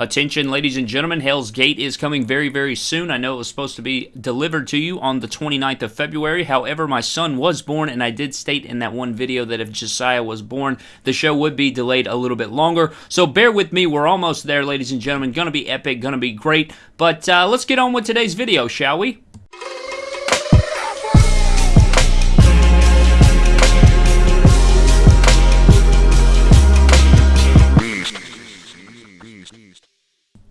Attention, ladies and gentlemen, Hell's Gate is coming very, very soon. I know it was supposed to be delivered to you on the 29th of February. However, my son was born, and I did state in that one video that if Josiah was born, the show would be delayed a little bit longer. So bear with me. We're almost there, ladies and gentlemen. Gonna be epic, gonna be great. But uh, let's get on with today's video, shall we?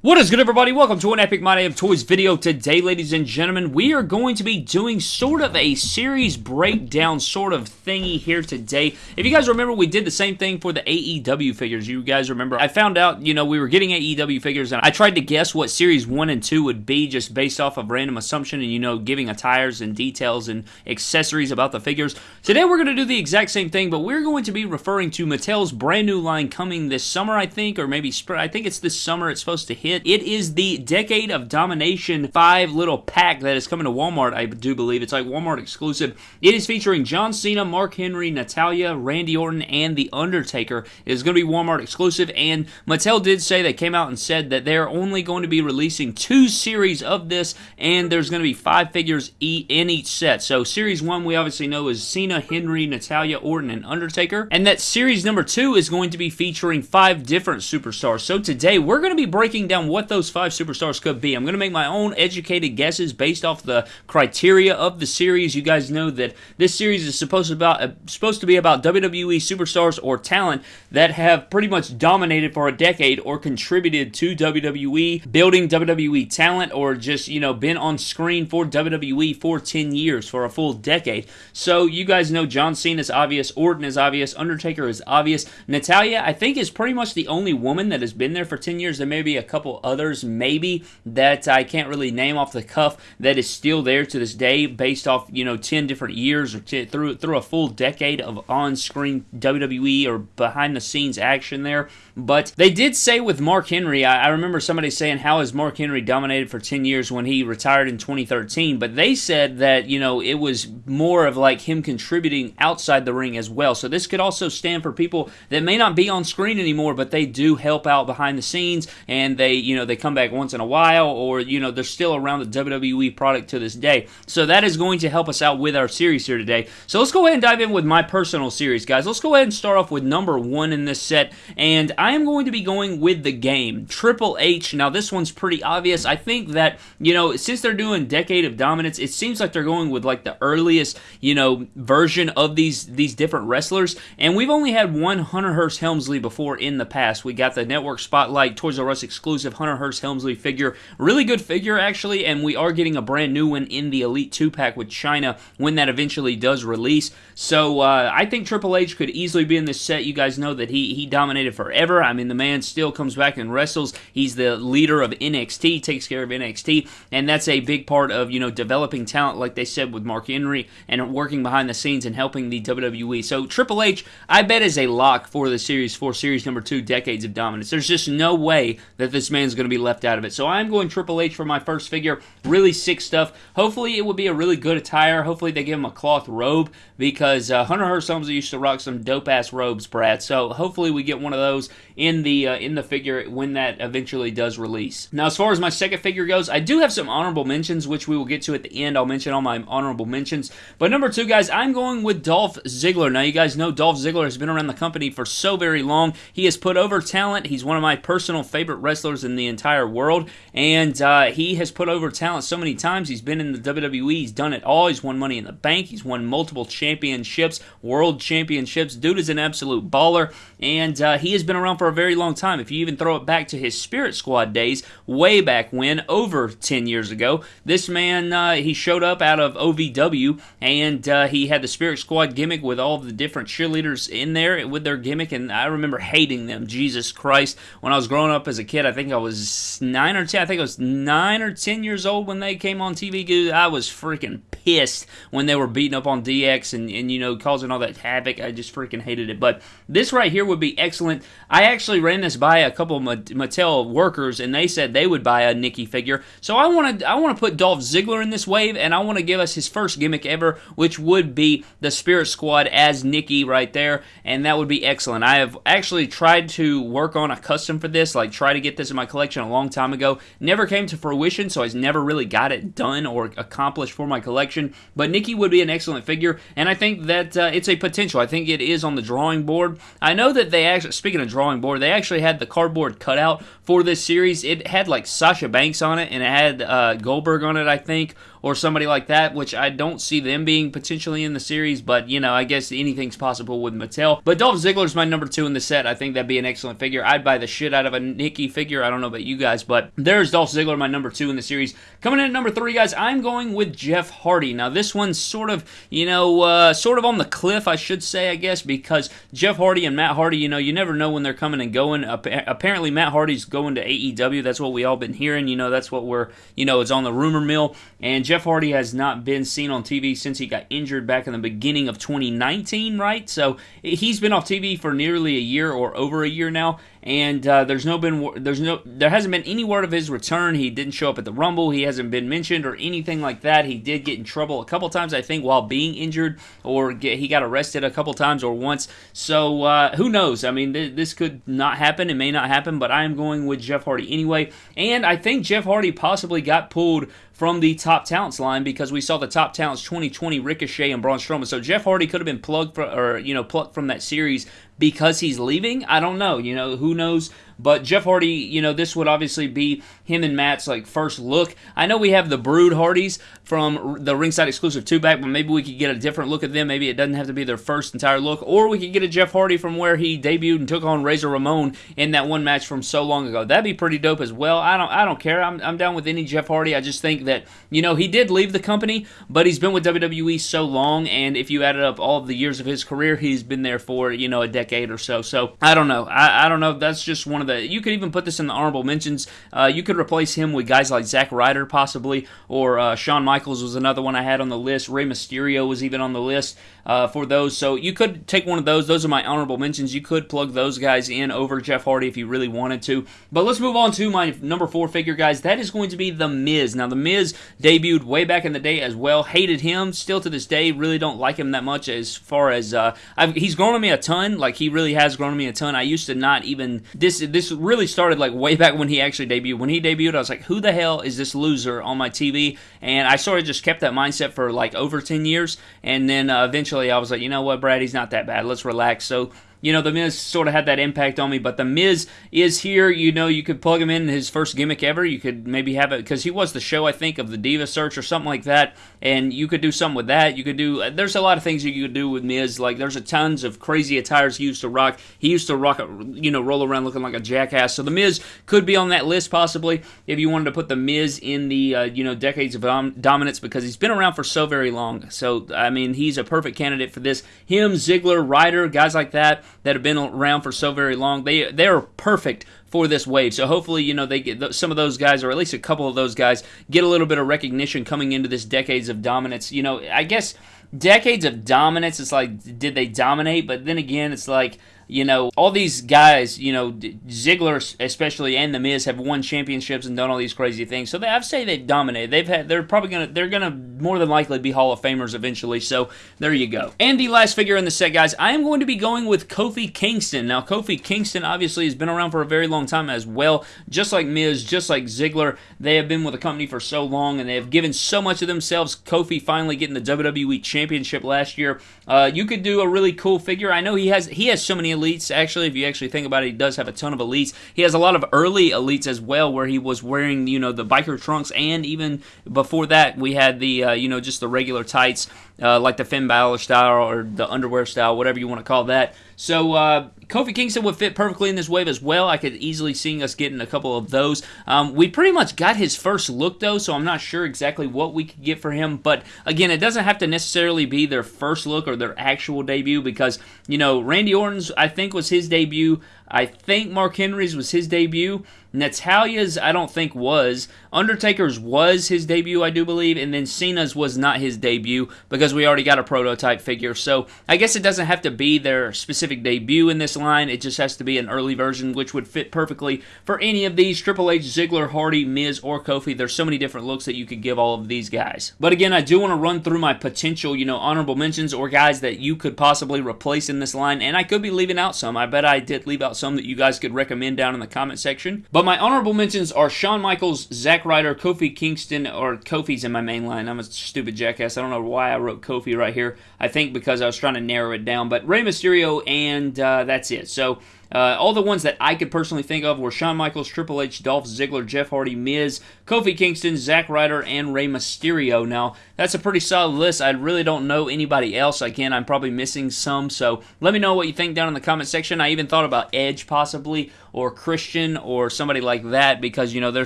What is good, everybody? Welcome to an Epic My Day of Toys video. Today, ladies and gentlemen, we are going to be doing sort of a series breakdown sort of thingy here today. If you guys remember, we did the same thing for the AEW figures. You guys remember, I found out, you know, we were getting AEW figures, and I tried to guess what series 1 and 2 would be just based off of random assumption and, you know, giving attires and details and accessories about the figures. Today, we're going to do the exact same thing, but we're going to be referring to Mattel's brand new line coming this summer, I think, or maybe spring. I think it's this summer it's supposed to hit it. Is the Decade of Domination 5 little pack that is coming to Walmart, I do believe. It's like Walmart exclusive. It is featuring John Cena, Mark Henry, Natalya, Randy Orton, and The Undertaker. It is going to be Walmart exclusive, and Mattel did say, they came out and said that they're only going to be releasing two series of this, and there's going to be five figures in each set. So series one, we obviously know is Cena, Henry, Natalya, Orton, and Undertaker. And that series number two is going to be featuring five different superstars. So today, we're going to be breaking down what those five superstars could be. I'm going to make my own educated guesses based off the criteria of the series. You guys know that this series is supposed to about uh, supposed to be about WWE superstars or talent that have pretty much dominated for a decade or contributed to WWE, building WWE talent or just, you know, been on screen for WWE for 10 years, for a full decade. So you guys know John Cena is obvious, Orton is obvious, Undertaker is obvious. Natalya, I think, is pretty much the only woman that has been there for 10 years. There may be a couple others maybe that I can't really name off the cuff that is still there to this day based off, you know, 10 different years or through through a full decade of on-screen WWE or behind the scenes action there. But they did say with Mark Henry, I, I remember somebody saying how has Mark Henry dominated for 10 years when he retired in 2013, but they said that, you know, it was more of like him contributing outside the ring as well. So this could also stand for people that may not be on screen anymore, but they do help out behind the scenes and they, you know, they come back once in a while or, you know, they're still around the WWE product to this day. So that is going to help us out with our series here today. So let's go ahead and dive in with my personal series, guys. Let's go ahead and start off with number one in this set. And I am going to be going with the game. Triple H. Now, this one's pretty obvious. I think that, you know, since they're doing Decade of Dominance, it seems like they're going with like the earliest, you know, version of these these different wrestlers. And we've only had one Hunter Hearst Helmsley before in the past. We got the Network Spotlight Toys R Us exclusive Hunter Hearst Helmsley figure. Really good figure, actually, and we are getting a brand new one in the Elite 2 pack with Chyna when that eventually does release. So uh, I think Triple H could easily be in this set. You guys know that he, he dominated forever. I mean, the man still comes back and wrestles. He's the leader of NXT, takes care of NXT, and that's a big part of, you know, developing talent, like they said with Mark Henry, and working behind the scenes and helping the WWE. So Triple H, I bet, is a lock for the Series for Series number 2, Decades of Dominance. There's just no way that this man's going to be left out of it. So I'm going Triple H for my first figure. Really sick stuff. Hopefully it will be a really good attire. Hopefully they give him a cloth robe because uh, Hunter Hearst Helmsley used to rock some dope ass robes, Brad. So hopefully we get one of those in the uh, in the figure when that eventually does release. Now, as far as my second figure goes, I do have some honorable mentions, which we will get to at the end. I'll mention all my honorable mentions. But number two, guys, I'm going with Dolph Ziggler. Now, you guys know Dolph Ziggler has been around the company for so very long. He has put over talent. He's one of my personal favorite wrestlers in the entire world, and uh, he has put over talent so many times. He's been in the WWE. He's done it all. He's won Money in the Bank. He's won multiple championships, world championships. Dude is an absolute baller, and uh, he has been around for a very long time. If you even throw it back to his Spirit Squad days, way back when, over 10 years ago, this man, uh, he showed up out of OVW, and uh, he had the Spirit Squad gimmick with all the different cheerleaders in there with their gimmick, and I remember hating them. Jesus Christ. When I was growing up as a kid, I think I was 9 or 10, I think I was 9 or 10 years old when they came on TV. I was freaking pissed when they were beating up on DX and, and, you know, causing all that havoc. I just freaking hated it. But this right here would be excellent. I actually ran this by a couple of Mattel workers, and they said they would buy a Nicky figure. So I want to I want to put Dolph Ziggler in this wave, and I want to give us his first gimmick ever, which would be the Spirit Squad as Nicky right there, and that would be excellent. I have actually tried to work on a custom for this, like try to get this in my collection a long time ago. Never came to fruition, so I never really got it done or accomplished for my collection. But Nicky would be an excellent figure, and I think that uh, it's a potential. I think it is on the drawing board. I know that they actually, speaking of drawing board, they actually had the cardboard cutout for this series. It had like Sasha Banks on it, and it had uh, Goldberg on it, I think, or somebody like that, which I don't see them being potentially in the series, but you know, I guess anything's possible with Mattel. But Dolph Ziggler's my number two in the set. I think that'd be an excellent figure. I'd buy the shit out of a Nicky figure. I don't know about you guys, but there's Dolph Ziggler, my number two in the series. Coming in at number three, guys, I'm going with Jeff Hardy. Now, this one's sort of, you know, uh, sort of on the cliff, I should say, I guess, because Jeff Hardy and Matt Hardy, you know, you never know when they're coming and going. Apparently, Matt Hardy's going to AEW. That's what we all been hearing. You know, that's what we're, you know, it's on the rumor mill. And Jeff Hardy has not been seen on TV since he got injured back in the beginning of 2019, right? So he's been off TV for nearly a year or over a year now and uh, there's no been there's no there hasn't been any word of his return. He didn't show up at the Rumble. He hasn't been mentioned or anything like that. He did get in trouble a couple times, I think, while being injured, or get, he got arrested a couple times or once. So uh, who knows? I mean, th- this could not happen. It may not happen, but I am going with Jeff Hardy anyway. And I think Jeff Hardy possibly got pulled from the top talents line because we saw the top talents 2020 Ricochet and Braun Strowman. So Jeff Hardy could have been plugged for, or you know plucked from that series because he's leaving. I don't know. You know who knows but Jeff Hardy, you know, this would obviously be him and Matt's like first look. I know we have the Brood Hardys from the ringside exclusive two back, but maybe we could get a different look at them. Maybe it doesn't have to be their first entire look, or we could get a Jeff Hardy from where he debuted and took on Razor Ramon in that one match from so long ago. That'd be pretty dope as well. I don't I don't care. I'm I'm down with any Jeff Hardy. I just think that you know he did leave the company, but he's been with WWE so long, and if you added up all the years of his career, he's been there for you know a decade or so. So I don't know. I, I don't know. That's just one of the. You could even put this in the honorable mentions. Uh, you could replace him with guys like Zack Ryder, possibly, or uh, Shawn Michaels was another one I had on the list. Rey Mysterio was even on the list uh, for those. So you could take one of those. Those are my honorable mentions. You could plug those guys in over Jeff Hardy if you really wanted to. But let's move on to my number four figure, guys. That is going to be The Miz. Now, The Miz debuted way back in the day as well. Hated him. Still to this day, really don't like him that much as far as uh, he's grown on me a ton. Like he really has grown on me a ton. I used to not even this. This really started like way back when he actually debuted. When he debuted, I was like, who the hell is this loser on my TV? And I sort of just kept that mindset for like over 10 years. And then uh, eventually I was like, you know what, Brad, he's not that bad. Let's relax. So you know, The Miz sort of had that impact on me, but The Miz is here. You know, you could plug him in his first gimmick ever. You could maybe have it because he was the show, I think, of the Diva Search or something like that, and you could do something with that. You could do. There's a lot of things you could do with Miz. Like there's a tons of crazy attires he used to rock. He used to rock, you know, roll around looking like a jackass. So The Miz could be on that list possibly if you wanted to put The Miz in the uh, you know decades of dom- dominance because he's been around for so very long. So I mean, he's a perfect candidate for this. Him, Ziggler, Ryder, guys like that that have been around for so very long. They they are perfect for this wave. So hopefully, you know, they get some of those guys, or at least a couple of those guys, get a little bit of recognition coming into this decades of dominance. You know, I guess decades of dominance. It's like, did they dominate? But then again, it's like you know, all these guys, you know, Ziggler especially and The Miz have won championships and done all these crazy things. So they, I'd say they've dominated. They've had, they're probably gonna, they're gonna more than likely be Hall of Famers eventually. So there you go. And the last figure in the set, guys, I am going to be going with Kofi Kingston. Now, Kofi Kingston obviously has been around for a very long time as well, just like Miz, just like Ziggler. They have been with the company for so long and they have given so much of themselves. Kofi finally getting the WWE Championship last year. Uh, you could do a really cool figure. I know he has, he has so many elites. Actually, if you actually think about it, he does have a ton of elites. He has a lot of early elites as well, where he was wearing you know the biker trunks, and even before that, we had the uh, you know just the regular tights, uh, like the Finn Balor style or the underwear style, whatever you want to call that. So uh, Kofi Kingston would fit perfectly in this wave as well. I could easily see us getting a couple of those. Um, we pretty much got his first look though, so I'm not sure exactly what we could get for him. But again, it doesn't have to necessarily be their first look or their actual debut because you know Randy Orton's I think was his debut. I think Mark Henry's was his debut. Natalya's, I don't think was. Undertaker's was his debut, I do believe, and then Cena's was not his debut because we already got a prototype figure. So I guess it doesn't have to be their specific debut in this line. It just has to be an early version, which would fit perfectly for any of these Triple H, Ziggler, Hardy, Miz, or Kofi. There's so many different looks that you could give all of these guys. But again, I do want to run through my potential, you know, honorable mentions or guys that you could possibly replace in this line, and I could be leaving out some. I bet I did leave out some that you guys could recommend down in the comment section. But my honorable mentions are Shawn Michaels, Zack Ryder, Kofi Kingston, or Kofi's in my main line. I'm a stupid jackass. I don't know why I wrote Kofi right here. I think because I was trying to narrow it down. But Rey Mysterio, and uh, that's it. So uh, all the ones that I could personally think of were Shawn Michaels, Triple H, Dolph Ziggler, Jeff Hardy, Miz, Kofi Kingston, Zack Ryder, and Rey Mysterio. Now, that's a pretty solid list. I really don't know anybody else. Again, I'm probably missing some, so let me know what you think down in the comment section. I even thought about Edge possibly, or Christian, or somebody like that, because, you know, they're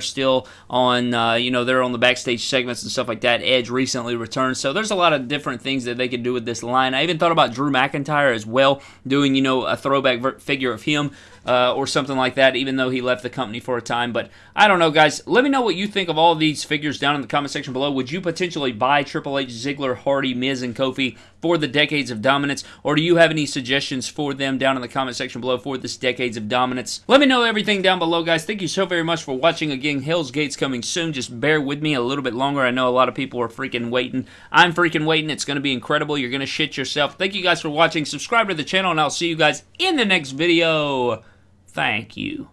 still on, uh, you know, they're on the backstage segments and stuff like that. Edge recently returned, so there's a lot of different things that they could do with this line. I even thought about Drew McIntyre as well, doing, you know, a throwback figure of him him uh, or something like that, even though he left the company for a time. But I don't know, guys. Let me know what you think of all of these figures down in the comment section below. Would you potentially buy Triple H, Ziggler, Hardy, Miz, and Kofi for the Decades of Dominance? Or do you have any suggestions for them down in the comment section below for this Decades of Dominance? Let me know everything down below, guys. Thank you so very much for watching. Again, Hell's Gate's coming soon. Just bear with me a little bit longer. I know a lot of people are freaking waiting. I'm freaking waiting. It's going to be incredible. You're going to shit yourself. Thank you guys for watching. Subscribe to the channel, and I'll see you guys in the next video. Thank you.